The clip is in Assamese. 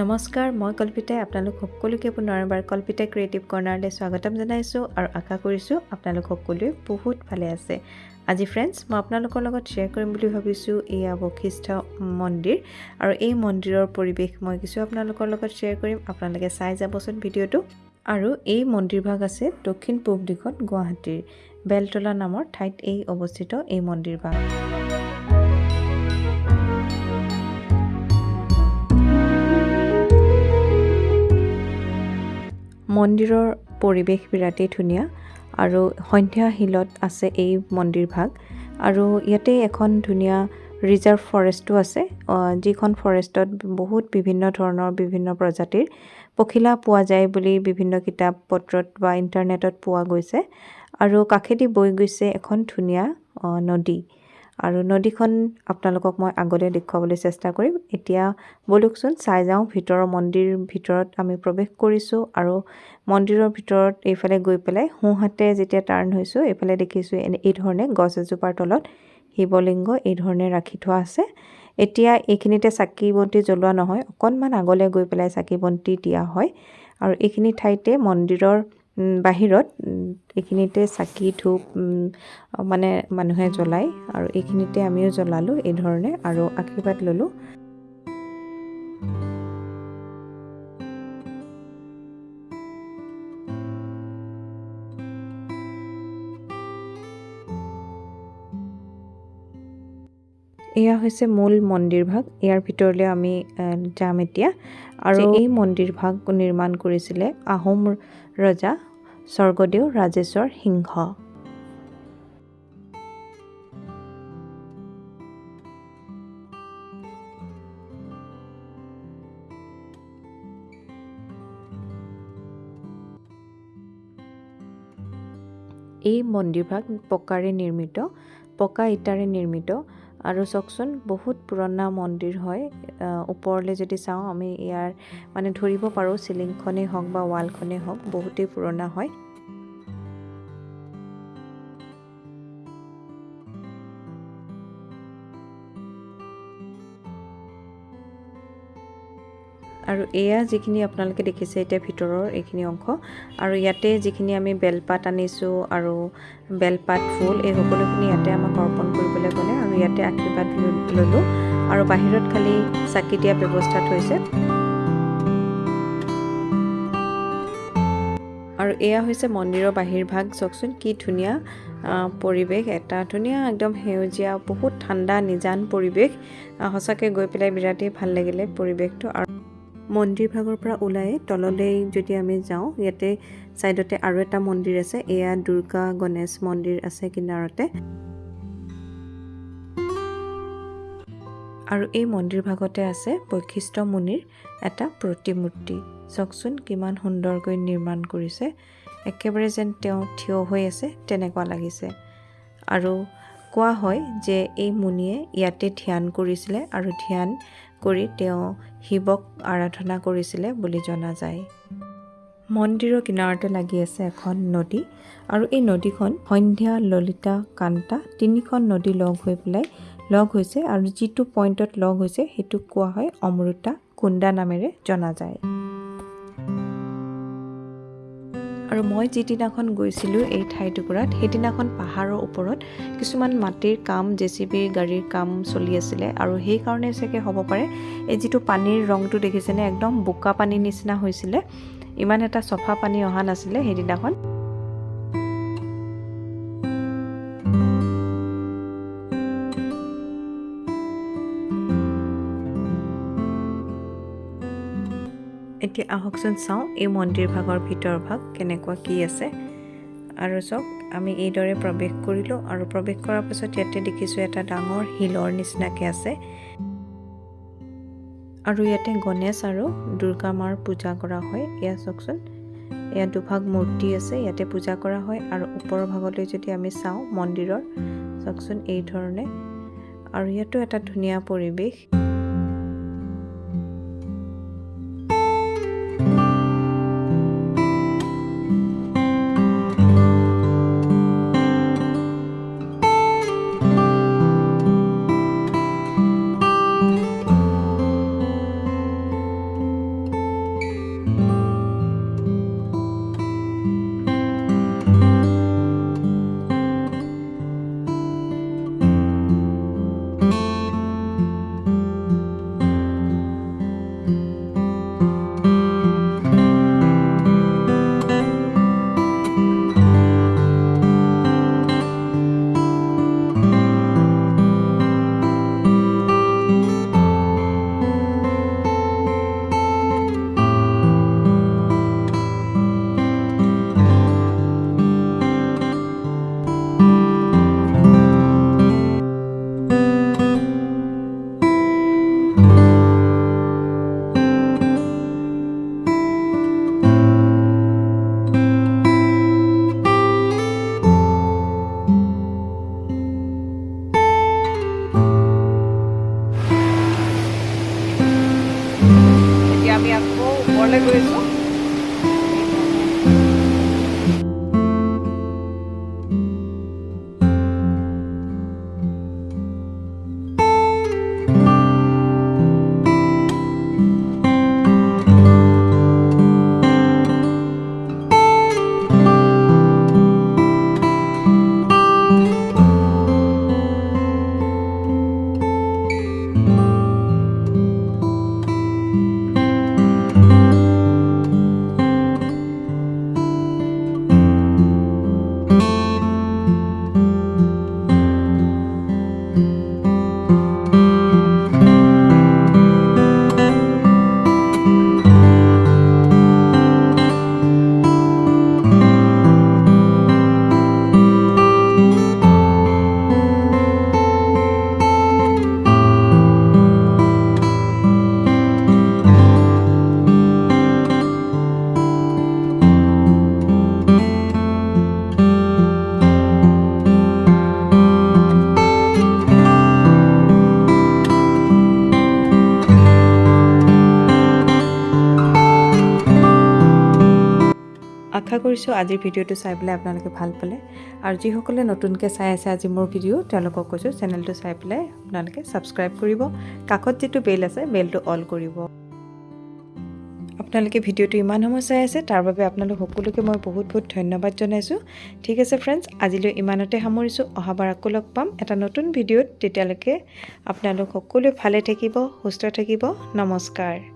নমস্কাৰ মই কল্পিতাই আপোনালোক সকলোকে পুনৰ এবাৰ কল্পিতা ক্ৰিয়েটিভ কৰ্ণাৰলৈ স্বাগতম জনাইছোঁ আৰু আশা কৰিছোঁ আপোনালোক সকলোৱে বহুত ভালে আছে। আজি ফ্ৰেণ্ডছ মই আপোনালোকৰ লগত শ্বেয়াৰ কৰিম বুলি ভাবিছোঁ এয়া বশিষ্ঠ মন্দিৰ আৰু এই মন্দিৰৰ পৰিৱেশ মই কিছু আপোনালোকৰ লগত শ্বেয়াৰ কৰিম। আপোনালোকে চাই যাবচোন ভিডিঅ'টো। আৰু এই মন্দিৰভাগ আছে দক্ষিণ পূব দিশত গুৱাহাটীৰ বেলতলা নামৰ ঠাইত এই অৱস্থিত এই মন্দিৰভাগ মন্দিৰৰ পৰিৱেশ বিৰাটেই ধুনীয়া আৰু সন্ধ্যা শিলত আছে এই মন্দিৰভাগ আৰু ইয়াতে এখন ধুনীয়া ৰিজাৰ্ভ ফৰেষ্টো আছে যিখন ফৰেষ্টত বহুত বিভিন্ন ধৰণৰ বিভিন্ন প্ৰজাতিৰ পখিলা পোৱা যায় বুলি বিভিন্ন কিতাপ পত্ৰত বা ইণ্টাৰনেটত পোৱা গৈছে। আৰু কাষেদি বৈ গৈছে এখন ধুনীয়া নদী। আৰু নদীখন আপোনালোকক মই আগলৈ দেখুৱাবলৈ চেষ্টা কৰিম। এতিয়া বলকচোন চাই যাওঁ ভিতৰৰ মন্দিৰ ভিতৰত আমি প্ৰৱেশ কৰিছোঁ আৰু মন্দিৰৰ ভিতৰত এইফালে গৈ পেলাই সোঁহাতে যেতিয়া টাৰ্ণ হৈছোঁ এইফালে দেখিছোঁ এনে এইধৰণে গছ এজোপাৰ তলত শিৱলিংগ এইধৰণে ৰাখি থোৱা আছে। এতিয়া এইখিনিতে চাকি বন্তি জ্বলোৱা নহয় অকণমান আগলৈ গৈ পেলাই চাকি বন্তি দিয়া হয়। আৰু এইখিনি ঠাইতে মন্দিৰৰ বাহিৰত এইখিনিতে চাকি ধূপ মানে মানুহে জ্বলায়। আৰু এইখিনিতে আমিও জ্বলালোঁ এই ধৰণে আৰু আশীৰ্বাদ ল'লোঁ। এয়া হৈছে মূল মন্দিৰভাগ ইয়াৰ ভিতৰলৈ আমি যাম এতিয়া। আৰু এই মন্দিৰভাগ নিৰ্মাণ কৰিছিলে আহোম ৰজা স্বৰ্গদেউ ৰাজেশ্বৰ সিংহ। এই মন্দিৰভাগ পকাৰে নিৰ্মিত পকা ইটাৰে নিৰ্মিত। আৰু চাওকচোন বহুত পুৰণা মন্দিৰ হয়। ওপৰলৈ যদি চাওঁ আমি ইয়াৰ মানে ধৰিব পাৰোঁ চিলিংখনেই হওক বা ৱালখনেই হওক বহুতেই পুৰণা হয়। আৰু এয়া যিখিনি আপোনালোকে দেখিছে এতিয়া ভিতৰৰ এইখিনি অংশ আৰু ইয়াতে যিখিনি আমি বেলপাত আনিছোঁ আৰু বেলপাত ফুল এই সকলোখিনি ইয়াতে আমাক অৰ্পণ কৰিবলৈ গ'লে আৰু ইয়াতে আশীৰ্বাদ ল'লোঁ। আৰু বাহিৰত খালি চাকি দিয়া ব্যৱস্থা থৈছে আৰু এয়া হৈছে মন্দিৰৰ বাহিৰভাগ। চাওকচোন কি ধুনীয়া পৰিৱেশ এটা ধুনীয়া একদম সেউজীয়া বহুত ঠাণ্ডা নিজান পৰিৱেশ। সঁচাকৈ গৈ পেলাই বিৰাটেই ভাল লাগিলে পৰিৱেশটো। আৰু মন্দিৰ ভাগৰ পৰা ওলাই তললৈ যদি আমি যাওঁ ইয়াতে ছাইডতে আৰু এটা মন্দিৰ আছে এয়া দুৰ্গা গণেশ মন্দিৰ আছে কিনাৰতে। আৰু এই মন্দিৰ ভাগতে আছে বৈশিষ্ট্য মুনিৰ এটা প্ৰতিমূৰ্তি। চাওকচোন কিমান সুন্দৰকৈ নিৰ্মাণ কৰিছে। একেবাৰে যেন তেওঁ থিয় হৈ আছে তেনেকুৱা লাগিছে। আৰু কোৱা হয় যে এই মুনিয়ে ইয়াতে ধ্যান কৰিছিলে আৰু ধ্যান কৰি তেওঁ শিৱক আৰাধনা কৰিছিলে বুলি জনা যায়। মন্দিৰৰ কিনাৰতে লাগি আছে এখন নদী আৰু এই নদীখন সন্ধ্যা ললিতা কান্তা তিনিখন নদী লগ হৈ পেলাই লগ হৈছে আৰু যিটো পইণ্টত লগ হৈছে সেইটোক কোৱা হয় অমৃতা কুণ্ডা নামেৰে জনা যায়। আৰু মই যিদিনাখন গৈছিলোঁ এই ঠাইটুকুৰাত সেইদিনাখন পাহাৰৰ ওপৰত কিছুমান মাটিৰ কাম জে চি বিৰ গাড়ীৰ কাম চলি আছিলে আৰু সেইকাৰণে চাগে হ'ব পাৰে। এই যিটো পানীৰ ৰংটো দেখিছেনে একদম বোকা পানীৰ নিচিনা হৈছিলে। ইমান এটা চফা পানী অহা নাছিলে সেইদিনাখন। এতিয়া আহকচোন চাওঁ এই মন্দিৰ ভাগৰ ভিতৰ ভাগ কেনেকুৱা কি আছে। আৰু চাওক আমি এইদৰে প্ৰৱেশ কৰিলোঁ আৰু প্ৰৱেশ কৰাৰ পাছত ইয়াতে দেখিছোঁ এটা ডাঙৰ শিলৰ নিচিনাকৈ আছে। আৰু ইয়াতে গণেশ আৰু দুৰ্গা মাৰ পূজা কৰা হয়। এয়া চাওকচোন ইয়াত দুভাগ মূৰ্তি আছে ইয়াতে পূজা কৰা হয়। আৰু ওপৰৰ ভাগলৈ যদি আমি চাওঁ মন্দিৰৰ চাওকচোন এই ধৰণে। আৰু ইয়াতো এটা ধুনীয়া পৰিৱেশ। কৰিছোঁ। আজিৰ ভিডিঅ'টো চাই পেলাই আপোনালোকে ভাল পালে। আৰু যিসকলে নতুনকৈ চাই আছে আজি মোৰ ভিডিঅ' তেওঁলোকক কৈছোঁ চেনেলটো চাই পেলাই আপোনালোকে ছাবস্ক্ৰাইব কৰিব। কাষত যিটো বেল আছে বেলটো অল কৰিব। আপোনালোকে ভিডিঅ'টো ইমান সময় চাই আছে তাৰ বাবে আপোনালোক সকলোকে মই বহুত বহুত ধন্যবাদ জনাইছোঁ। ঠিক আছে ফ্ৰেণ্ডছ আজিলৈ ইমানতে সামৰিছোঁ। অহাবাৰ আকৌ লগ পাম। এটা নতুন ভিডিঅ'ত তেতিয়ালৈকে আপোনালোক সকলোৱে ভালে থাকিব সুস্থ থাকিব। নমস্কাৰ।